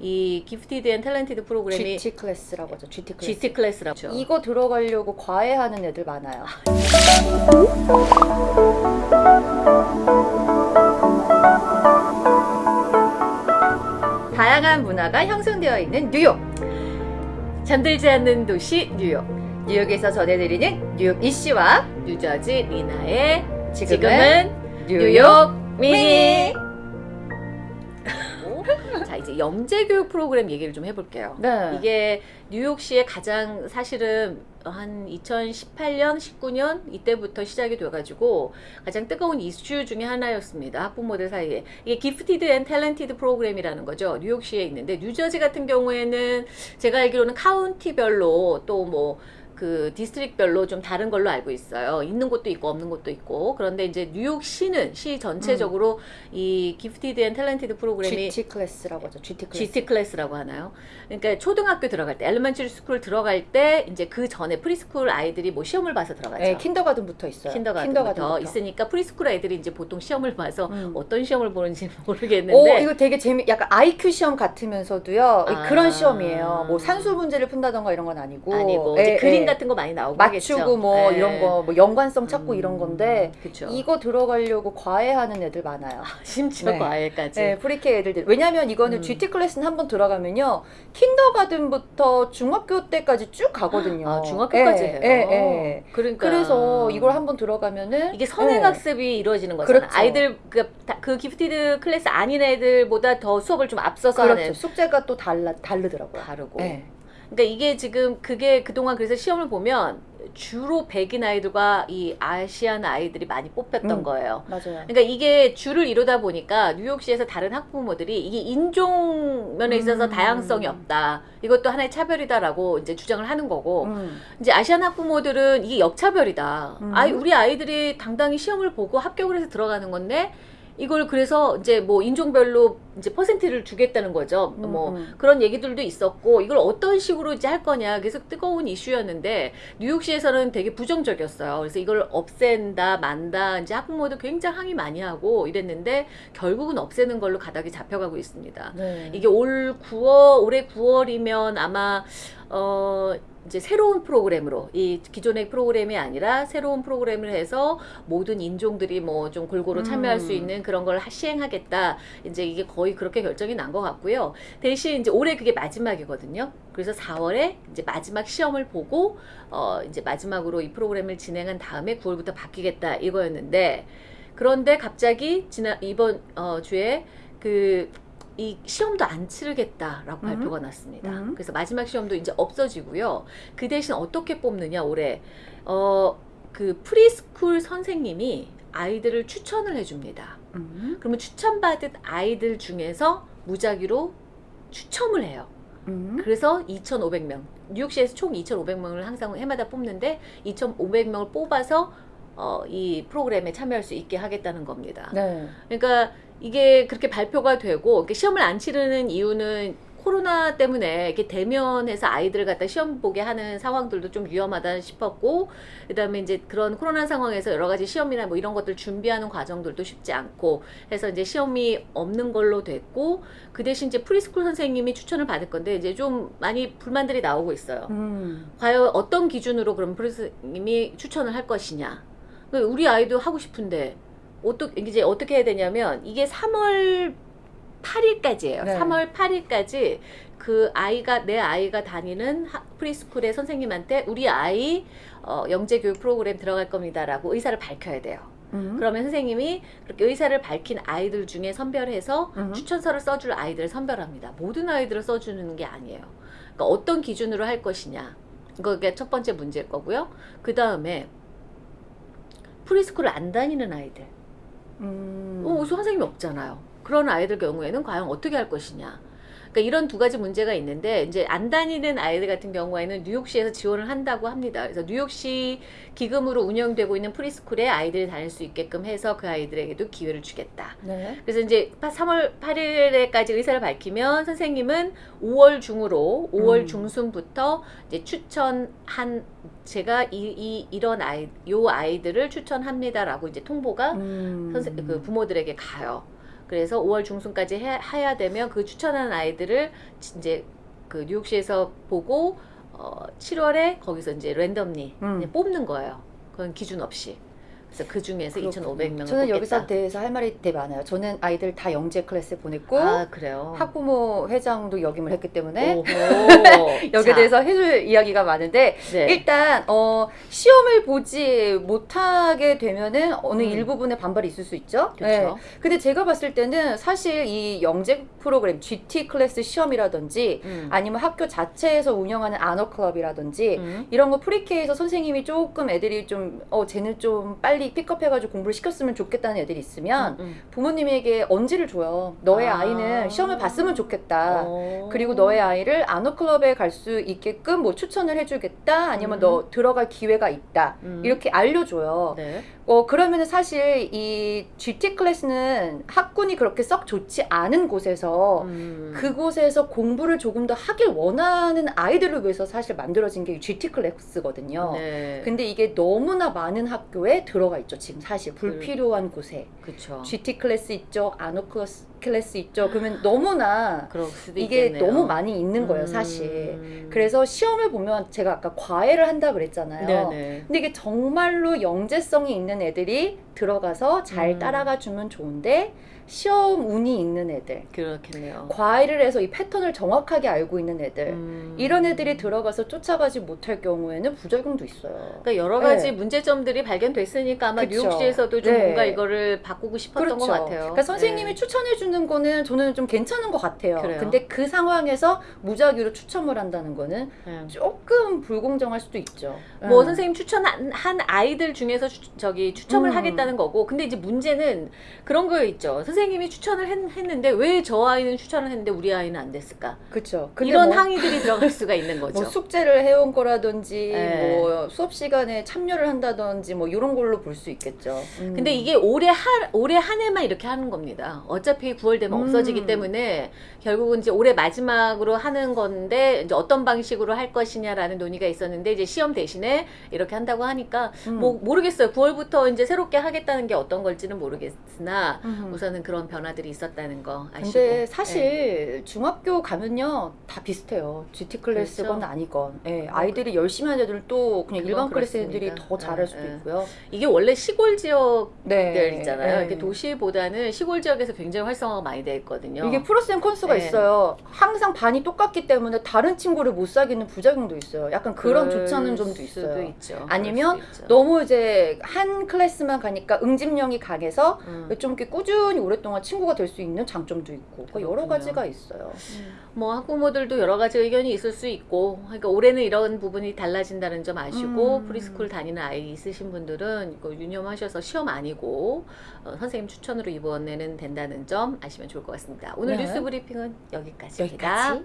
이 gifted and talented 프로그램이 GT 클래스라고 하죠. GT 클래스. GT 클래스라고 하죠. 이거 들어가려고 과외하는 애들 많아요. 다양한 문화가 형성되어 있는 뉴욕. 잠들지 않는 도시 뉴욕. 뉴욕에서 전해드리는 뉴욕 이씨와 뉴저지 리나의 지금은, 지금은 뉴욕 미니. 미니. 자 이제 영재 교육 프로그램 얘기를 좀 해볼게요. 네. 이게 뉴욕시에 가장 사실은 한 2018년, 19년 이때부터 시작이 돼가지고 가장 뜨거운 이슈 중에 하나였습니다. 학부모들 사이에 이게 gifted and talented 프로그램이라는 거죠. 뉴욕시에 있는데 뉴저지 같은 경우에는 제가 알기로는 카운티별로 또뭐 그 district별로 좀 다른 걸로 알고 있어요. 있는 곳도 있고 없는 곳도 있고 그런데 이제 뉴욕시는 시 전체적으로 이 gifted and talented 프로그램이 GT 클래스라고 하죠. GT 클래스. GT 클래스라고 하나요? 그러니까 초등학교 들어갈 때, elementary school 들어갈 때 이제 그 전에 preschool 아이들이 뭐 시험을 봐서 들어가죠. 네, kindergarten부터 있어요. kindergarten부터 kindergarten부터. 있으니까 preschool 아이들이 이제 보통 시험을 봐서 음. 어떤 시험을 보는지 오, 모르겠는데 이거 되게 재미, 약간 IQ 시험 같으면서도요. 아. 그런 시험이에요. 뭐 산술 문제를 푼다던가 이런 건 아니고. 아니고 예, 이제 그림 예. 같은 거 많이 나오고 맞추고 하겠죠. 뭐 예. 이런 거, 뭐 연관성 찾고 음, 이런 건데 그쵸. 이거 들어가려고 과외하는 애들 많아요. 심지어 네. 과외까지. 네, pre-K 애들들. 왜냐면 이거는 음. GT 클래스는 한번 들어가면요. kindergarten부터 중학교 때까지 쭉 가거든요. 아, 중학교까지 예, 해요. 예, 예. 그러니까 그래서 이걸 한번 들어가면은 이게 선행학습이 이루어지는 거잖아. 예. 그렇죠. 아이들 그, 다- 그 gifted 클래스 아닌 애들보다 더 수업을 좀 앞서서 그렇죠. 하는 숙제가 또 달라 다르더라고요. 다르고. 예. 그러니까 이게 지금 그게 그동안 그래서 시험을 보면 주로 백인 아이들과 이 아시안 아이들이 많이 뽑혔던 음. 거예요. 맞아요. 그러니까 이게 주를 이루다 보니까 뉴욕시에서 다른 학부모들이 이게 인종 면에 있어서 음. 다양성이 없다. 이것도 하나의 차별이다라고 이제 주장을 하는 거고 음. 이제 아시안 학부모들은 이게 역차별이다. 음. 아이 우리 아이들이 당당히 시험을 보고 합격을 해서 들어가는 건데 이걸 그래서 이제 뭐 인종별로 이제 퍼센트를 주겠다는 거죠. 음, 뭐 음. 그런 얘기들도 있었고 이걸 어떤 식으로 이제 할 거냐 계속 뜨거운 이슈였는데 뉴욕시에서는 되게 부정적이었어요. 그래서 이걸 없앤다 만다 이제 학부모도 굉장히 항의 많이 하고 이랬는데 결국은 없애는 걸로 가닥이 잡혀가고 있습니다. 네. 이게 올 9월 올해 9월이면 아마 어 이제 새로운 프로그램으로 이 기존의 프로그램이 아니라 새로운 프로그램을 해서 모든 인종들이 뭐 좀 골고루 참여할 음. 수 있는 그런 걸 하- 시행하겠다. 이제 이게 거의 그렇게 결정이 난 것 같고요. 대신 이제 올해 그게 마지막이거든요. 그래서 4월에 이제 마지막 시험을 보고 어 이제 마지막으로 이 프로그램을 진행한 다음에 9월부터 바뀌겠다 이거였는데 그런데 갑자기 지난 이번 어 주에 그 이 시험도 안 치르겠다라고 음. 발표가 났습니다. 음. 그래서 마지막 시험도 이제 없어지고요. 그 대신 어떻게 뽑느냐 올해 어 그 preschool 선생님이 아이들을 추천을 해줍니다. 음. 그러면 추천받은 아이들 중에서 무작위로 추첨을 해요. 음. 그래서 2,500명. 뉴욕시에서 총 2,500명을 항상 해마다 뽑는데 2,500명을 뽑아서 어, 이 프로그램에 참여할 수 있게 하겠다는 겁니다. 네. 그러니까 이게 그렇게 발표가 되고 시험을 안 치르는 이유는 코로나 때문에 이렇게 대면해서 아이들을 갖다 시험 보게 하는 상황들도 좀 위험하다 싶었고 그 다음에 이제 그런 코로나 상황에서 여러 가지 시험이나 뭐 이런 것들 준비하는 과정들도 쉽지 않고 해서 이제 시험이 없는 걸로 됐고 그 대신 이제 preschool 선생님이 추천을 받을 건데 이제 좀 많이 불만들이 나오고 있어요. 음. 과연 어떤 기준으로 그럼 프리스님이 추천을 할 것이냐. 그러니까 우리 아이도 하고 싶은데 어떻게 이제 어떻게 해야 되냐면 이게 3월 8일까지예요. 네. 3월 8일까지 그 아이가 내 아이가 다니는 하- preschool의 선생님한테 우리 아이 어, 영재 교육 프로그램 들어갈 겁니다라고 의사를 밝혀야 돼요. 음. 그러면 선생님이 그렇게 의사를 밝힌 아이들 중에 선별해서 음. 추천서를 써줄 아이들을 선별합니다. 모든 아이들을 써주는 게 아니에요. 그러니까 어떤 기준으로 할 것이냐. 그게 첫 번째 문제일 거고요. 그 다음에 프리스쿨을 안 다니는 아이들. 음. 어, 선생님이 없잖아요. 그런 아이들 경우에는 과연 어떻게 할 것이냐. 그러니까 이런 두 가지 문제가 있는데 이제 안 다니는 아이들 같은 경우에는 뉴욕시에서 지원을 한다고 합니다. 그래서 뉴욕시 기금으로 운영되고 있는 프리스쿨에 아이들이 다닐 수 있게끔 해서 그 아이들에게도 기회를 주겠다. 네. 그래서 이제 3월 8일에까지 의사를 밝히면 선생님은 5월 중으로 5월 음. 중순부터 이제 추천한 제가 이, 이 이런 아이 요 아이들을 추천합니다라고 이제 통보가 음. 선생 그 부모들에게 가요. 그래서 5월 중순까지 해, 해야 되면 그 추천하는 아이들을 지- 이제 그 뉴욕시에서 보고 어, 7월에 거기서 이제 randomly 음. 뽑는 거예요. 그건 기준 없이. 그래서 그 중에서 2,500명을 저는 여기서. 대해서 할 말이 되게 많아요. 저는 아이들 다 영재 클래스에 보냈고 아 그래요. 학부모 회장도 역임을 했기 때문에. 여기에 자, 대해서 해줄 이야기가 많은데 네. 일단 어, 시험을 보지 못하게 되면은 어느 음. 일부분의 반발이 있을 수 있죠. 그렇죠. 근데 제가 봤을 때는 사실 이 영재 프로그램 GT 클래스 시험이라든지 음. 아니면 학교 자체에서 운영하는 honor club이라든지 음. 이런 거 pre-K에서 선생님이 조금 애들이 좀 어 쟤는 좀 빨리 픽업해가지고 공부를 시켰으면 좋겠다는 애들이 있으면 음. 부모님에게 언지를 줘요. 너의 아. 아. 이는 시험을 봤으면 좋겠다. 어. 그리고 너의 아이를 honor club에 갈 수 있게끔 뭐 추천을 해주겠다. 아니면 음. 너 들어갈 기회가 있다. 음. 이렇게 알려줘요. 네. 어 그러면은 사실 이 GT 클래스는 학군이 그렇게 썩 좋지 않은 곳에서 음. 그곳에서 공부를 조금 더 하길 원하는 아이들을 위해서 사실 만들어진 게 GT 클래스거든요. 네. 근데 이게 너무나 많은 학교에 들어 가 있죠. 지금 사실 불필요한 곳에 그렇죠. GT 클래스 있죠, honor class, 클래스 있죠. 그러면 너무나 이게 있겠네요. 너무 많이 있는 거예요, 음. 사실. 그래서 시험을 보면 제가 아까 과외를 한다 그랬잖아요. 네네. 근데 이게 정말로 영재성이 있는 애들이 들어가서 잘 음. 따라가 주면 좋은데 시험 운이 있는 애들, 그렇겠네요. 과외를 해서 이 패턴을 정확하게 알고 있는 애들, 음. 이런 애들이 들어가서 쫓아가지 못할 경우에는 부작용도 있어요. 그러니까 여러 가지 네. 문제점들이 발견됐으니까 아마 그쵸. 뉴욕시에서도 좀 네. 뭔가 이거를 바꾸고 싶었던 것 같아요. 그러니까 선생님이 네. 추천해 주는 거는 저는 좀 괜찮은 것 같아요. 그래요? 근데 그 상황에서 무작위로 추첨을 한다는 거는 네. 조금 불공정할 수도 있죠. 뭐 음. 선생님 추천한 한 아이들 중에서 추, 저기 추첨을 음. 하겠다는 거고 근데 이제 문제는 그런 거 있죠 선생님이 추천을 했, 는데 왜 저 아이는 추천을 했는데 우리 아이는 안 됐을까. 근데 이런 뭐, 항의들이 들어갈 수가 있는 거죠 뭐 숙제를 해온 거라든지 네. 뭐 수업 시간에 참여를 한다든지 뭐 이런 걸로 볼 수 있겠죠. 음. 근데 이게 올해 한 올해 한 해만 이렇게 하는 겁니다. 어차피 9월 되면 음. 없어지기 때문에 결국은 이제 올해 마지막으로 하는 건데 이제 어떤 방식으로 할 것이냐라는 논의가 있었는데 이제 시험 대신에 이렇게 한다고 하니까 음. 뭐 모르겠어요. 9월부터 이제 새롭게 하겠다는 게 어떤 걸지는 모르겠으나 음. 우선은 그런 변화들이 있었다는 거 아시고. 근데 네. 사실 중학교 가면요 다 비슷해요. GT 클래스건 그렇죠. 아니건. 예, 아이들이 열심히 하는 애들은 또 그냥 일반 클래스 애들이. 더 잘할 수도 예, 예. 있고요. 이게 원래 시골 지역들 네, 있잖아요. 예. 이렇게 도시보다는 시골 지역에서 굉장히 활성 화가 많이 돼 있거든요. 이게 프로쌤 컨수가 네. 있어요. 항상 반이 똑같기 때문에 다른 친구를 못 사귀는 부작용도 있어요. 약간 그런 좋지 않은 점도 있어요. 있죠. 아니면. 너무 이제 한 클래스만 가니까 응집력이 강해서 음. 좀 이렇게 꾸준히 오랫동안 친구가 될 수 있는 장점도 있고 그러니까 여러. 가지가 있어요. 뭐 학부모들도 여러 가지 의견이 있을 수 있고 그러니까 올해는 이런 부분이 달라진다는 점 아시고 음. preschool 다니는 아이 있으신 분들은 이거 유념하셔서 시험 아니고 어, 선생님 추천으로 이번에는 된다는 점 아시면 좋을 것 같습니다. 오늘 네. 뉴스 브리핑은 여기까지입니다. 여기까지.